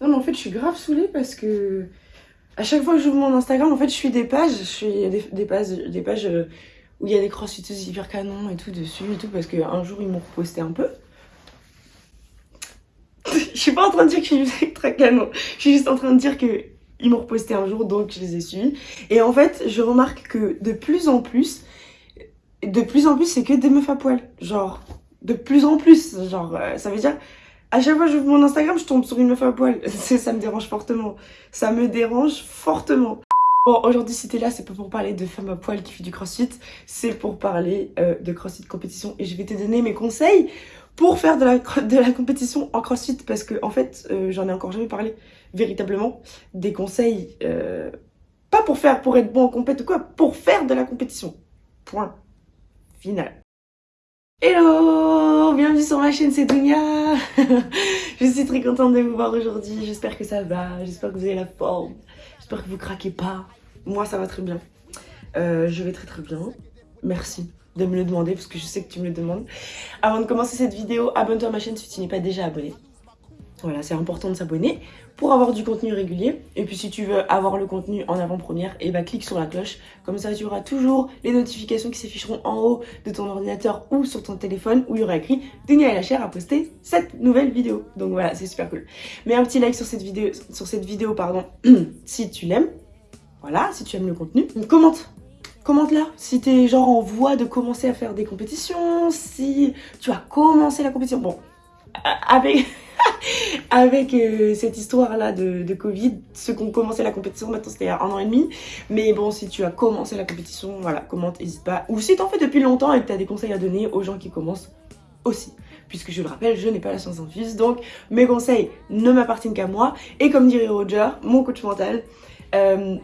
Non mais en fait je suis grave saoulée parce que à chaque fois que j'ouvre mon Instagram, en fait je suis des pages, je suis des, des pages, des pages euh, où il y a des crossfiteuses hyper canons et tout dessus et tout parce qu'un jour ils m'ont reposté un peu. je suis pas en train de dire que je suis très canon, je suis juste en train de dire que ils m'ont reposté un jour donc je les ai suivis. Et en fait je remarque que de plus en plus, de plus en plus c'est que des meufs à poil. Genre de plus en plus, genre euh, ça veut dire à chaque fois que j'ouvre mon Instagram, je tombe sur une meuf à poil. Ça me dérange fortement. Ça me dérange fortement. Bon, aujourd'hui, si t'es là, c'est pas pour parler de femme à poil qui fait du crossfit. C'est pour parler euh, de crossfit compétition. Et je vais te donner mes conseils pour faire de la, de la compétition en crossfit. Parce que, en fait, euh, j'en ai encore jamais parlé véritablement. Des conseils, euh, pas pour faire, pour être bon en compétition ou quoi, pour faire de la compétition. Point. Final. Hello Bienvenue sur ma chaîne, c'est Dunia Je suis très contente de vous voir aujourd'hui, j'espère que ça va, j'espère que vous avez la forme, j'espère que vous craquez pas. Moi ça va très bien. Euh, je vais très très bien. Merci de me le demander parce que je sais que tu me le demandes. Avant de commencer cette vidéo, abonne-toi à ma chaîne si tu n'es pas déjà abonné. Voilà, c'est important de s'abonner pour avoir du contenu régulier. Et puis si tu veux avoir le contenu en avant-première, et eh bah ben, clique sur la cloche. Comme ça, tu auras toujours les notifications qui s'afficheront en haut de ton ordinateur ou sur ton téléphone où il y aura écrit la chair a posté cette nouvelle vidéo. Donc voilà, c'est super cool. Mets un petit like sur cette vidéo, sur cette vidéo pardon, si tu l'aimes. Voilà, si tu aimes le contenu. Commente commente là si t'es genre en voie de commencer à faire des compétitions, si tu as commencé la compétition. Bon, avec, euh, cette histoire-là de, Covid, ceux qui ont commencé la compétition, maintenant c'était un an et demi. Mais bon, si tu as commencé la compétition, voilà, commente, n'hésite pas. Ou si t'en fais depuis longtemps et que tu as des conseils à donner aux gens qui commencent aussi. Puisque je le rappelle, je n'ai pas la science infuse, donc mes conseils ne m'appartiennent qu'à moi. Et comme dirait Roger, mon coach mental, euh,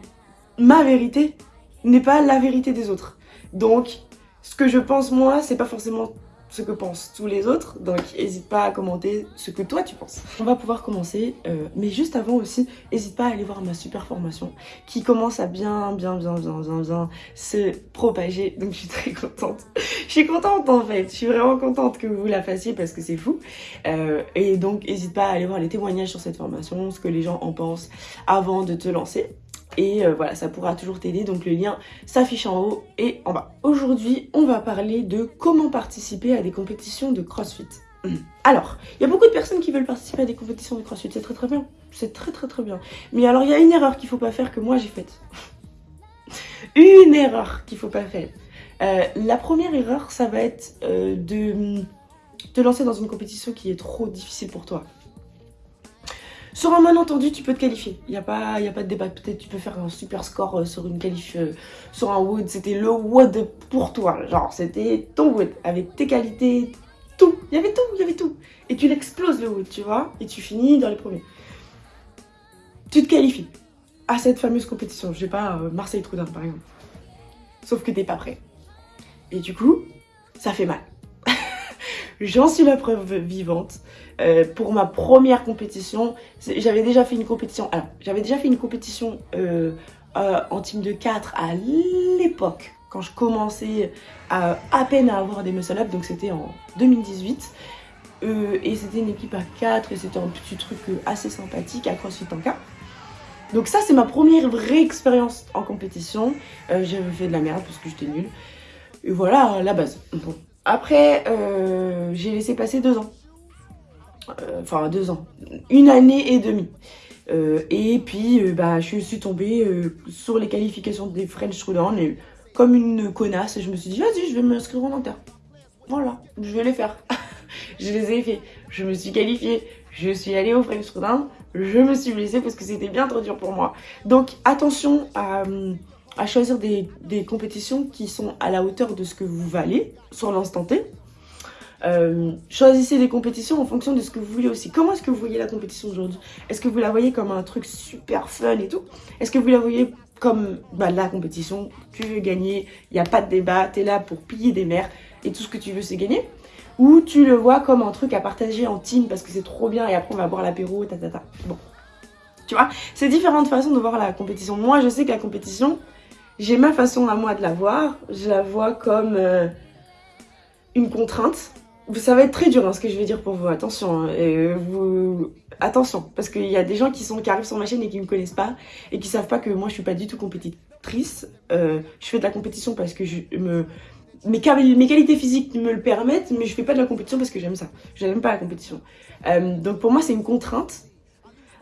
ma vérité n'est pas la vérité des autres. Donc, ce que je pense moi, c'est pas forcément ce que pensent tous les autres. Donc n'hésite pas à commenter ce que toi tu penses. On va pouvoir commencer, euh, mais juste avant aussi, n'hésite pas à aller voir ma super formation qui commence à bien, bien, bien, bien, bien, bien se propager. Donc je suis très contente. je suis contente en fait. Je suis vraiment contente que vous la fassiez parce que c'est fou. Euh, et donc n'hésite pas à aller voir les témoignages sur cette formation, ce que les gens en pensent avant de te lancer. Et euh, voilà, ça pourra toujours t'aider. Donc le lien s'affiche en haut et en bas. Aujourd'hui, on va parler de comment participer à des compétitions de CrossFit. Alors, il y a beaucoup de personnes qui veulent participer à des compétitions de CrossFit. C'est très très bien. C'est très très très bien. Mais alors, il y a une erreur qu'il faut pas faire que moi j'ai faite. une erreur qu'il faut pas faire. Euh, la première erreur, ça va être euh, de te lancer dans une compétition qui est trop difficile pour toi. Sur un malentendu, tu peux te qualifier. Il n'y a, pas, a pas de débat. Peut-être tu peux faire un super score euh, sur une qualif, euh, sur un wood. C'était le wood pour toi. Genre, c'était ton wood avec tes qualités, tout. Il y avait tout, il y avait tout. Et tu l'exploses le wood, tu vois. Et tu finis dans les premiers. Tu te qualifies à cette fameuse compétition. Je sais pas, euh, Marseille-Trudun par exemple. Sauf que t'es pas prêt. Et du coup, ça fait mal. J'en suis la preuve vivante. Euh, pour ma première compétition, j'avais déjà fait une compétition. Alors, j'avais déjà fait une compétition euh, euh, en team de 4 à l'époque, quand je commençais à, à peine à avoir des muscle-up, donc c'était en 2018. et c'était une équipe à 4 et c'était un petit truc assez sympathique à CrossFit Tanka. Donc ça, c'est ma première vraie expérience en compétition. J'avais fait de la merde parce que j'étais nulle. Et voilà la base. Après, j'ai laissé passer deux ans. Euh, enfin deux ans, une année et demie. Euh, et puis, euh, bah, je suis tombée sur les qualifications des French Throwdown et comme une connasse, je me suis dit, vas-y, je vais m'inscrire en inter. Voilà, je vais les faire. je les ai fait. Je me suis qualifiée. Je suis allée au French Throwdown. Je me suis blessée parce que c'était bien trop dur pour moi. Donc, attention à, à choisir des, des compétitions qui sont à la hauteur de ce que vous valez sur l'instant T. Euh, choisissez des compétitions en fonction de ce que vous voulez aussi. Comment est-ce que vous voyez la compétition aujourd'hui? Est-ce que vous la voyez comme un truc super fun et tout? Est-ce que vous la voyez comme bah, la compétition? Tu veux gagner, il n'y a pas de débat, tu es là pour piller des mers et tout ce que tu veux c'est gagner Ou tu le vois comme un truc à partager en team parce que c'est trop bien et après on va boire l'apéro, ta ta ta. Bon. Tu vois? C'est différentes façons de voir la compétition. Moi je sais que la compétition, j'ai ma façon à moi de la voir. Je la vois comme euh, une contrainte ça va être très dur hein, ce que je vais dire pour vous, attention. Hein. Attention, parce qu'il y a des gens qui, sont, qui arrivent sur ma chaîne et qui ne me connaissent pas et qui savent pas que moi je suis pas du tout compétitrice. Euh, je fais de la compétition parce que je me... Mes, mes, qualités physiques me le permettent, mais je fais pas de la compétition parce que j'aime ça. Je n'aime pas la compétition. Euh, donc pour moi c'est une contrainte,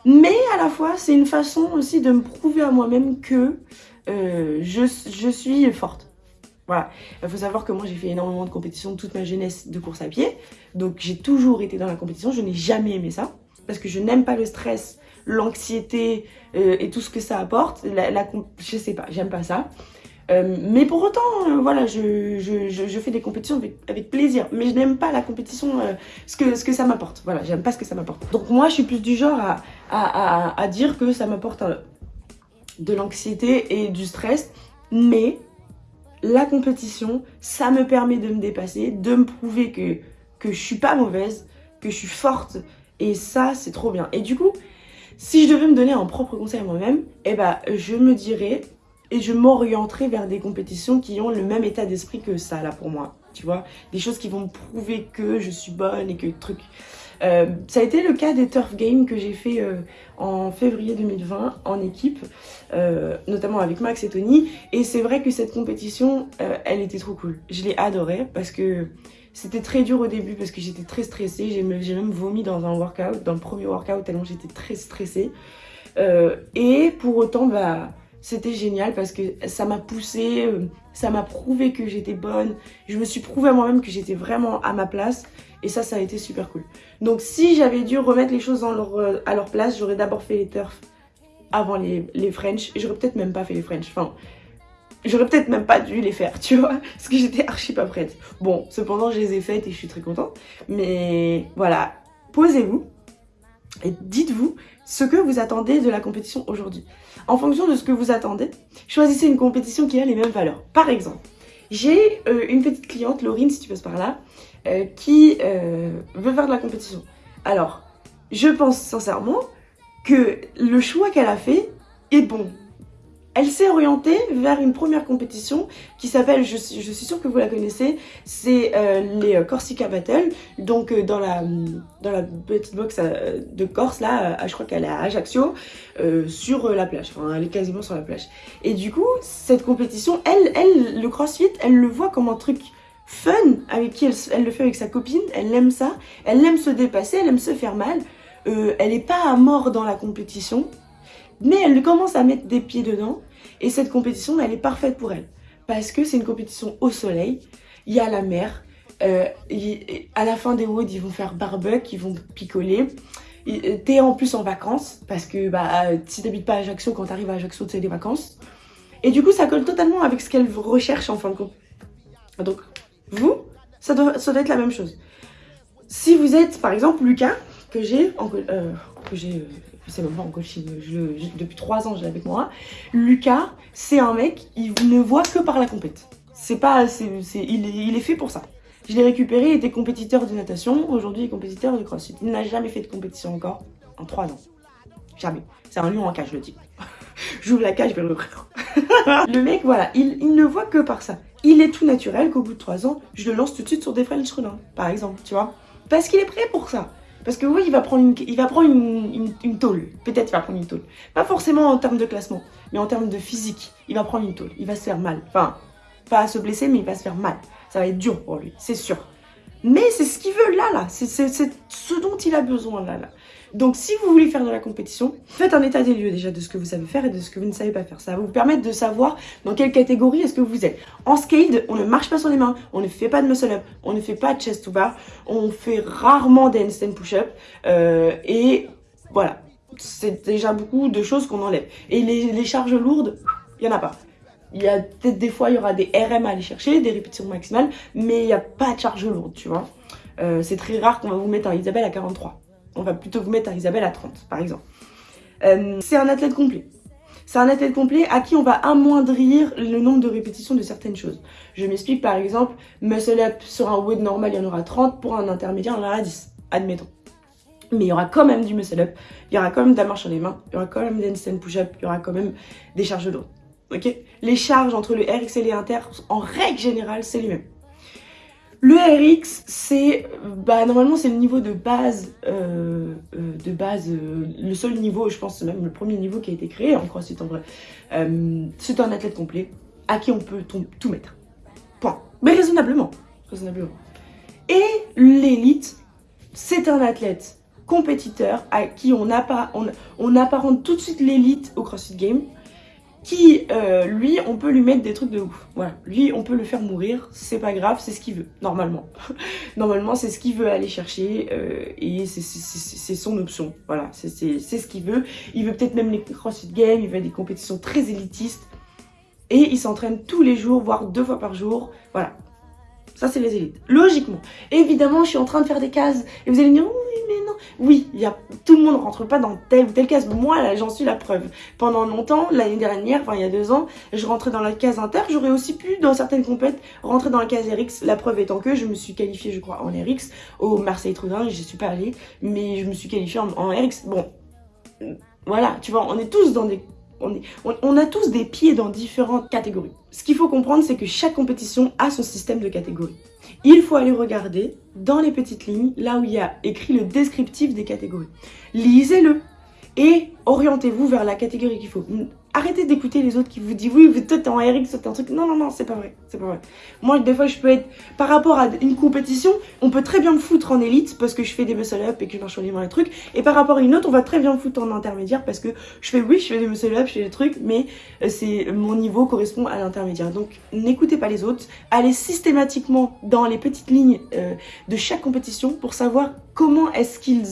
mais à la fois c'est une façon aussi de me prouver à moi-même que euh, je, je suis forte. Voilà, il faut savoir que moi j'ai fait énormément de compétitions toute ma jeunesse de course à pied. Donc j'ai toujours été dans la compétition, je n'ai jamais aimé ça. Parce que je n'aime pas le stress, l'anxiété euh, et tout ce que ça apporte. La, la je sais pas, j'aime pas ça. Euh, mais pour autant, euh, voilà, je, je, je, fais des compétitions avec, plaisir. Mais je n'aime pas la compétition, ce, que, ce que ça m'apporte. Voilà, j'aime pas ce que ça m'apporte. Donc moi, je suis plus du genre à, à, à, à dire que ça m'apporte de l'anxiété et du stress. Mais la compétition, ça me permet de me dépasser, de me prouver que, que je suis pas mauvaise, que je suis forte. Et ça, c'est trop bien. Et du coup, si je devais me donner un propre conseil à moi-même, eh ben, je me dirais et je m'orienterai vers des compétitions qui ont le même état d'esprit que ça, là, pour moi. Tu vois? Des choses qui vont me prouver que je suis bonne et que truc... Euh, ça a été le cas des Turf Games que j'ai fait euh, en février 2020 en équipe, euh, notamment avec Max et Tony. Et c'est vrai que cette compétition, elle était trop cool. Je l'ai adorée parce que c'était très dur au début parce que j'étais très stressée. J'ai même vomi dans un workout, dans le premier workout, tellement j'étais très stressée. et pour autant, bah c'était génial parce que ça m'a poussée, ça m'a prouvé que j'étais bonne. Je me suis prouvé à moi-même que j'étais vraiment à ma place. Et ça, ça a été super cool. Donc si j'avais dû remettre les choses euh, à leur place, j'aurais d'abord fait les turfs avant les, les French. J'aurais peut-être même pas fait les French. Enfin, j'aurais peut-être même pas dû les faire, tu vois. Parce que j'étais archi pas prête. Bon, cependant, je les ai faites et je suis très contente. Mais voilà, posez-vous et dites-vous ce que vous attendez de la compétition aujourd'hui. En fonction de ce que vous attendez, choisissez une compétition qui a les mêmes valeurs. Par exemple, j'ai euh, une petite cliente, Laurine, si tu passes par là, euh, qui euh, veut faire de la compétition. Alors, je pense sincèrement que le choix qu'elle a fait est bon. Elle s'est orientée vers une première compétition qui s'appelle, je, suis sûre que vous la connaissez, c'est euh, les Corsica Battle. Donc dans, la, dans la petite box de Corse, là, je crois qu'elle est à Ajaccio, sur la plage. Enfin, elle est quasiment sur la plage. Et du coup, cette compétition, elle, elle le crossfit, elle le voit comme un truc fun avec qui elle, le fait avec sa copine, elle aime ça, elle aime se dépasser, elle aime se faire mal, euh, elle n'est pas à mort dans la compétition, mais elle commence à mettre des pieds dedans et cette compétition elle est parfaite pour elle parce que c'est une compétition au soleil, il y a la mer, euh, à la fin des woods ils vont faire barbecue, ils vont picoler, euh, t'es en plus en vacances parce que bah, si t'habites pas à Ajaccio, quand t'arrives à Ajaccio c'est des vacances et du coup ça colle totalement avec ce qu'elle recherche en fin de compte. Donc vous, ça doit, ça doit être la même chose. Si vous êtes, par exemple, Lucas, que j'ai, euh, que j'ai, euh, je sais même pas en coaching, depuis trois ans, j'ai avec moi. Lucas, c'est un mec, il ne voit que par la compète. C'est pas, c'est, il, est, il est fait pour ça. Je l'ai récupéré, il était compétiteur de natation, aujourd'hui il est compétiteur de crossfit. Il n'a jamais fait de compétition encore, en trois ans. Jamais. C'est un lion en cage, le type. J'ouvre la cage, je vais l'ouvrir. le mec, voilà, il, il ne voit que par ça il est tout naturel qu'au bout de 3 ans, je le lance tout de suite sur des French Run, par exemple, tu vois. Parce qu'il est prêt pour ça. Parce que oui, il va prendre une, il va prendre une, une, tôle. Peut-être il va prendre une tôle. Pas forcément en termes de classement, mais en termes de physique. Il va prendre une tôle. Il va se faire mal. Enfin, pas se blesser, mais il va se faire mal. Ça va être dur pour lui, c'est sûr. Mais c'est ce qu'il veut là, là. C'est ce dont il a besoin là, là. Donc si vous voulez faire de la compétition, faites un état des lieux déjà de ce que vous savez faire et de ce que vous ne savez pas faire. Ça va vous permettre de savoir dans quelle catégorie est-ce que vous êtes. En scaled, on ne marche pas sur les mains, on ne fait pas de muscle up, on ne fait pas de chest to bar, on fait rarement des handstand push-up euh, et voilà. C'est déjà beaucoup de choses qu'on enlève. Et les, charges lourdes, il n'y en a pas. Il y a peut-être des fois, il y aura des RM à aller chercher, des répétitions maximales, mais il n'y a pas de charge lourde, tu vois. Euh, c'est très rare qu'on va vous mettre un Isabelle à 43. On va plutôt vous mettre à Isabelle à 30, par exemple. Euh, c'est un athlète complet. C'est un athlète complet à qui on va amoindrir le nombre de répétitions de certaines choses. Je m'explique, par exemple, muscle up sur un wood normal, il y en aura 30, pour un intermédiaire, il y en aura 10, admettons. Mais il y aura quand même du muscle up, il y aura quand même de la marche sur les mains, il y aura quand même des handstand push-up, il y aura quand même des charges lourdes. Ok? Les charges entre le RX et les inter, en règle générale, c'est les mêmes. Le RX, c'est bah normalement c'est le niveau de base, euh, euh, de base, euh, le seul niveau, je pense même le premier niveau qui a été créé en CrossFit en vrai. c'est un athlète complet à qui on peut tout mettre. Point. Mais raisonnablement, raisonnablement. Et l'élite, c'est un athlète compétiteur à qui on, on, on apparente tout de suite l'élite au CrossFit Game qui, euh, lui, on peut lui mettre des trucs de ouf. Voilà, lui, on peut le faire mourir, c'est pas grave, c'est ce qu'il veut, normalement. normalement, c'est ce qu'il veut aller chercher euh, et c'est son option. Voilà, c'est ce qu'il veut. Il veut peut-être même les CrossFit Games, il veut des compétitions très élitistes et il s'entraîne tous les jours, voire deux fois par jour. Voilà, ça, c'est les élites. Logiquement. Évidemment, je suis en train de faire des cases. Et vous allez me dire, oui, mais non. Oui, y a, tout le monde ne rentre pas dans telle ou telle case. Moi, là, j'en suis la preuve. Pendant longtemps, l'année dernière, enfin, il y a deux ans, je rentrais dans la case inter. J'aurais aussi pu, dans certaines compètes, rentrer dans la case RX. La preuve étant que je me suis qualifiée, je crois, en RX. Au Marseille Trudin, je suis pas allée. Mais je me suis qualifiée en, en RX. Bon, voilà, tu vois, on est tous dans des on, a tous des pieds dans différentes catégories. Ce qu'il faut comprendre, c'est que chaque compétition a son système de catégories. Il faut aller regarder dans les petites lignes, là où il y a écrit le descriptif des catégories. Lisez-le et orientez-vous vers la catégorie qu'il faut. Arrêtez d'écouter les autres qui vous disent oui, toi t'es en RX, toi t'es un truc. Non, non, non, c'est pas vrai, c'est pas vrai. Moi, des fois, je peux être, par rapport à une compétition, on peut très bien me foutre en élite parce que je fais des muscle-up et que je marche les mains les trucs. Et par rapport à une autre, on va très bien me foutre en intermédiaire parce que je fais, oui, je fais des muscle-up, je fais des trucs, mais euh, c'est mon niveau correspond à l'intermédiaire. Donc, n'écoutez pas les autres. Allez systématiquement dans les petites lignes euh, de chaque compétition pour savoir comment est-ce qu'ils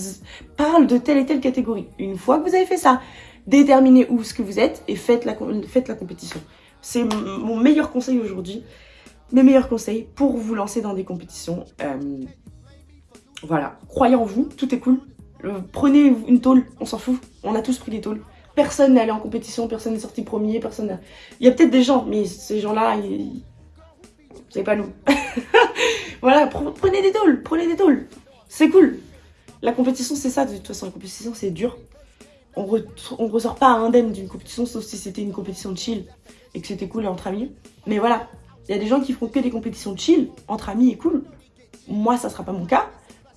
parlent de telle et telle catégorie. Une fois que vous avez fait ça, déterminez où ce que vous êtes et faites la, compétition. C'est mon meilleur conseil aujourd'hui, mes meilleurs conseils pour vous lancer dans des compétitions. Euh, voilà, croyez en vous, tout est cool. Euh, prenez une tôle, on s'en fout, on a tous pris des tôles. Personne n'est allé en compétition, personne n'est sorti premier, personne Il y a peut-être des gens, mais ces gens-là, c'est pas nous. voilà, prenez des tôles, prenez des tôles. C'est cool. La compétition, c'est ça, de toute façon, la compétition, c'est dur on, ressort pas indemne d'une compétition, sauf si c'était une compétition de chill et que c'était cool entre amis. Mais voilà, il y a des gens qui font que des compétitions de chill entre amis et cool. Moi, ça sera pas mon cas,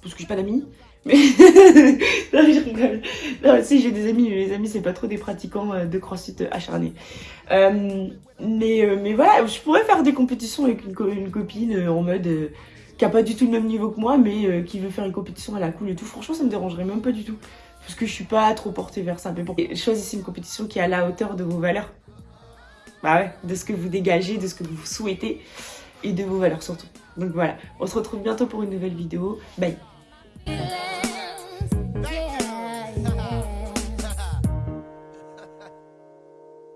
parce que j'ai pas d'amis. Mais non, si j'ai des amis, mais les amis, c'est pas trop des pratiquants euh, de crossfit acharnés. Euh, mais, euh, mais voilà, je pourrais faire des compétitions avec une, copine en mode qui a pas du tout le même niveau que moi, mais qui veut faire une compétition à la cool et tout. Franchement, ça me dérangerait même pas du tout parce que je suis pas trop portée vers ça. Mais bon, choisissez une compétition qui est à la hauteur de vos valeurs. Bah ouais, de ce que vous dégagez, de ce que vous souhaitez et de vos valeurs surtout. Donc voilà, on se retrouve bientôt pour une nouvelle vidéo. Bye